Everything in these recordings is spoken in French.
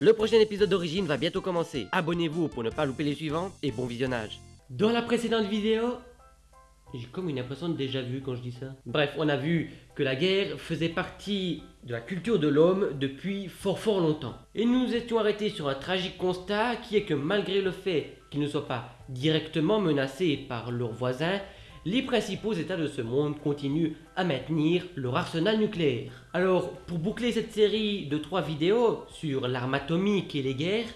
Le prochain épisode d'Origine va bientôt commencer. Abonnez-vous pour ne pas louper les suivants et bon visionnage. Dans la précédente vidéo, j'ai comme une impression de déjà vu quand je dis ça. Bref, on a vu que la guerre faisait partie de la culture de l'homme depuis fort fort longtemps. Et nous nous étions arrêtés sur un tragique constat qui est que malgré le fait qu'ils ne soient pas directement menacés par leurs voisins, les principaux états de ce monde continuent à maintenir leur arsenal nucléaire. Alors, pour boucler cette série de trois vidéos sur l'arme atomique et les guerres,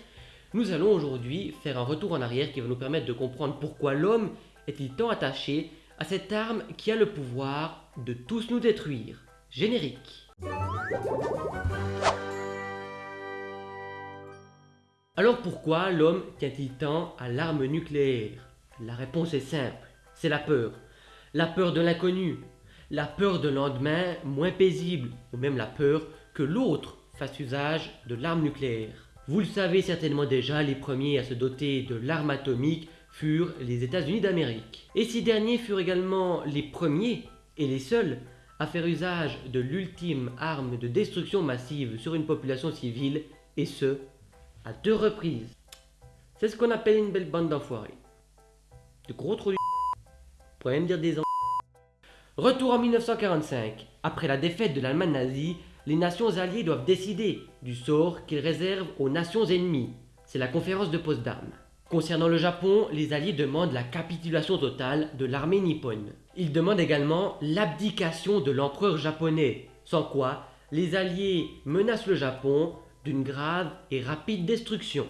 nous allons aujourd'hui faire un retour en arrière qui va nous permettre de comprendre pourquoi l'homme est-il tant attaché à cette arme qui a le pouvoir de tous nous détruire. Générique. Alors pourquoi l'homme tient-il tant à l'arme nucléaire? La réponse est simple, c'est la peur. La peur de l'inconnu, la peur de lendemain moins paisible, ou même la peur que l'autre fasse usage de l'arme nucléaire. Vous le savez certainement déjà, les premiers à se doter de l'arme atomique furent les États-Unis d'Amérique. Et ces derniers furent également les premiers et les seuls à faire usage de l'ultime arme de destruction massive sur une population civile, et ce, à deux reprises. C'est ce qu'on appelle une belle bande d'enfoirés. De gros trous même dire des en... Retour en 1945. Après la défaite de l'Allemagne nazie, les nations alliées doivent décider du sort qu'ils réservent aux nations ennemies. C'est la conférence de Potsdam. Concernant le Japon, les Alliés demandent la capitulation totale de l'armée nippone. Ils demandent également l'abdication de l'empereur japonais, sans quoi les Alliés menacent le Japon d'une grave et rapide destruction.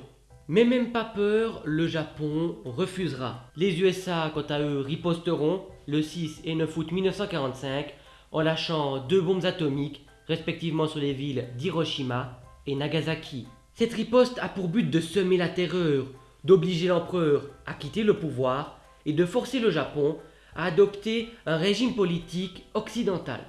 Mais même pas peur, le Japon refusera. Les USA, quant à eux, riposteront le 6 et 9 août 1945 en lâchant deux bombes atomiques, respectivement sur les villes d'Hiroshima et Nagasaki. Cette riposte a pour but de semer la terreur, d'obliger l'empereur à quitter le pouvoir et de forcer le Japon à adopter un régime politique occidental.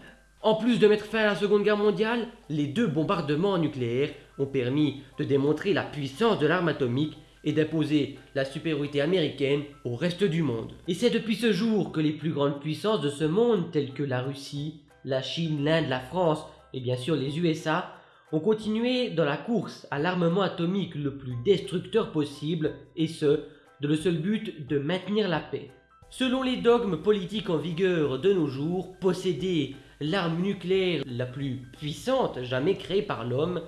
En plus de mettre fin à la Seconde Guerre mondiale, les deux bombardements nucléaires ont permis de démontrer la puissance de l'arme atomique et d'imposer la supériorité américaine au reste du monde. Et c'est depuis ce jour que les plus grandes puissances de ce monde, telles que la Russie, la Chine, l'Inde, la France et bien sûr les USA, ont continué dans la course à l'armement atomique le plus destructeur possible, et ce, de le seul but de maintenir la paix. Selon les dogmes politiques en vigueur de nos jours, posséder l'arme nucléaire la plus puissante jamais créée par l'homme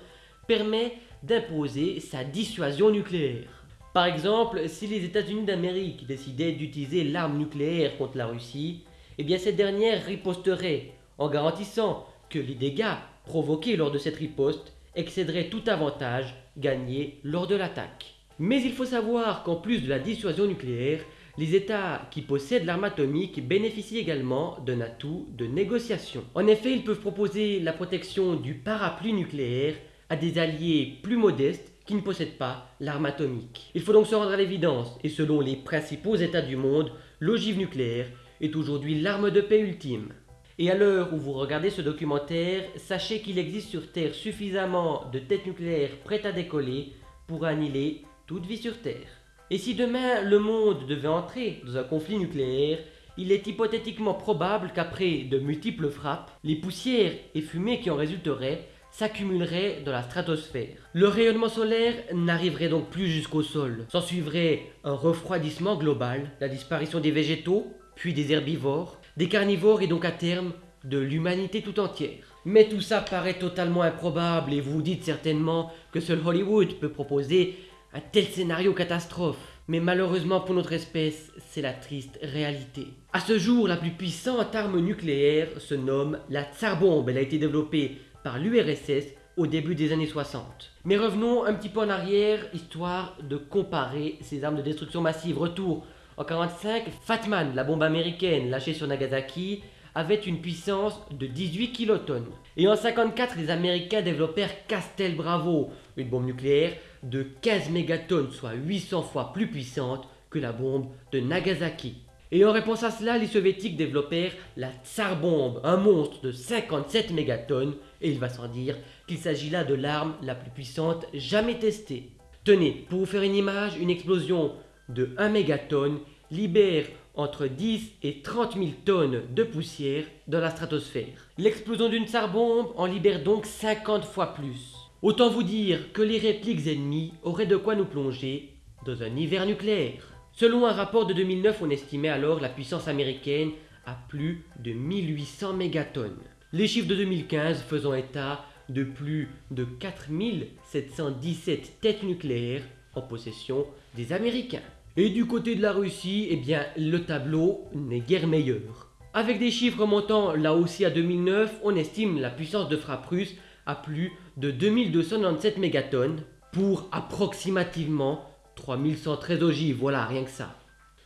permet d'imposer sa dissuasion nucléaire. Par exemple, si les États-Unis d'Amérique décidaient d'utiliser l'arme nucléaire contre la Russie, eh bien cette dernière riposterait en garantissant que les dégâts provoqués lors de cette riposte excéderaient tout avantage gagné lors de l'attaque. Mais il faut savoir qu'en plus de la dissuasion nucléaire, les États qui possèdent l'arme atomique bénéficient également d'un atout de négociation. En effet, ils peuvent proposer la protection du parapluie nucléaire à des alliés plus modestes qui ne possèdent pas l'arme atomique. Il faut donc se rendre à l'évidence, et selon les principaux États du monde, l'ogive nucléaire est aujourd'hui l'arme de paix ultime. Et à l'heure où vous regardez ce documentaire, sachez qu'il existe sur Terre suffisamment de têtes nucléaires prêtes à décoller pour annihiler toute vie sur Terre. Et si demain le monde devait entrer dans un conflit nucléaire, il est hypothétiquement probable qu'après de multiples frappes, les poussières et fumées qui en résulteraient s'accumuleraient dans la stratosphère. Le rayonnement solaire n'arriverait donc plus jusqu'au sol. S'en suivrait un refroidissement global, la disparition des végétaux, puis des herbivores, des carnivores et donc à terme de l'humanité tout entière. Mais tout ça paraît totalement improbable et vous vous dites certainement que seul Hollywood peut proposer un tel scénario catastrophe. Mais malheureusement pour notre espèce, c'est la triste réalité. À ce jour, la plus puissante arme nucléaire se nomme la Tsar Bombe. Elle a été développée par l'URSS au début des années 60. Mais revenons un petit peu en arrière, histoire de comparer ces armes de destruction massive. Retour en 1945, Fatman, la bombe américaine lâchée sur Nagasaki, avait une puissance de 18 kilotonnes. Et en 1954, les Américains développèrent Castel Bravo, une bombe nucléaire de 15 mégatonnes, soit 800 fois plus puissante que la bombe de Nagasaki. Et en réponse à cela, les soviétiques développèrent la Tsar Bombe, un monstre de 57 mégatonnes, et il va sans dire qu'il s'agit là de l'arme la plus puissante jamais testée. Tenez, pour vous faire une image, une explosion de 1 mégatonne libère entre 10 et 30 000 tonnes de poussière dans la stratosphère. L'explosion d'une Tsar Bombe en libère donc 50 fois plus. Autant vous dire que les répliques ennemies auraient de quoi nous plonger dans un hiver nucléaire. Selon un rapport de 2009, on estimait alors la puissance américaine à plus de 1800 mégatonnes. Les chiffres de 2015 faisant état de plus de 4717 têtes nucléaires en possession des Américains. Et du côté de la Russie, eh le tableau n'est guère meilleur. Avec des chiffres remontant là aussi à 2009, on estime la puissance de frappe russe à plus de 2297 mégatonnes pour approximativement 3113 ogives, voilà, rien que ça.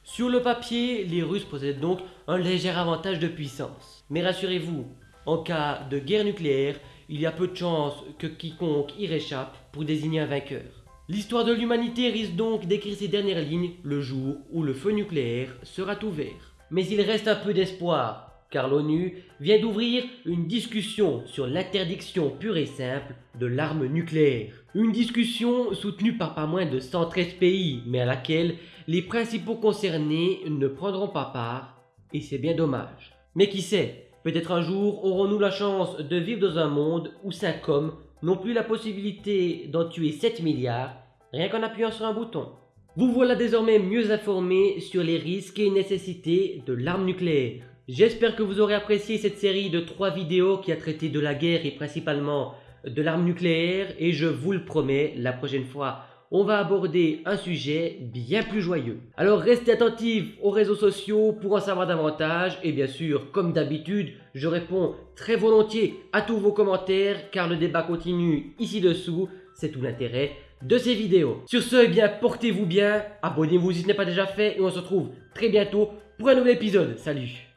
Sur le papier, les Russes possèdent donc un léger avantage de puissance. Mais rassurez-vous, en cas de guerre nucléaire, il y a peu de chances que quiconque y réchappe pour désigner un vainqueur. L'histoire de l'humanité risque donc d'écrire ses dernières lignes le jour où le feu nucléaire sera ouvert. Mais il reste un peu d'espoir, car l'ONU vient d'ouvrir une discussion sur l'interdiction pure et simple de l'arme nucléaire. Une discussion soutenue par pas moins de 113 pays, mais à laquelle les principaux concernés ne prendront pas part, et c'est bien dommage. Mais qui sait, peut-être un jour aurons-nous la chance de vivre dans un monde où 5 hommes n'ont plus la possibilité d'en tuer 7 milliards rien qu'en appuyant sur un bouton. Vous voilà désormais mieux informé sur les risques et nécessités de l'arme nucléaire. J'espère que vous aurez apprécié cette série de 3 vidéos qui a traité de la guerre et principalement de l'arme nucléaire et je vous le promets, la prochaine fois, on va aborder un sujet bien plus joyeux. Alors restez attentifs aux réseaux sociaux pour en savoir davantage et bien sûr, comme d'habitude, je réponds très volontiers à tous vos commentaires car le débat continue ici dessous, c'est tout l'intérêt de ces vidéos. Sur ce, eh bien portez-vous bien, abonnez-vous si ce n'est pas déjà fait et on se retrouve très bientôt pour un nouvel épisode. Salut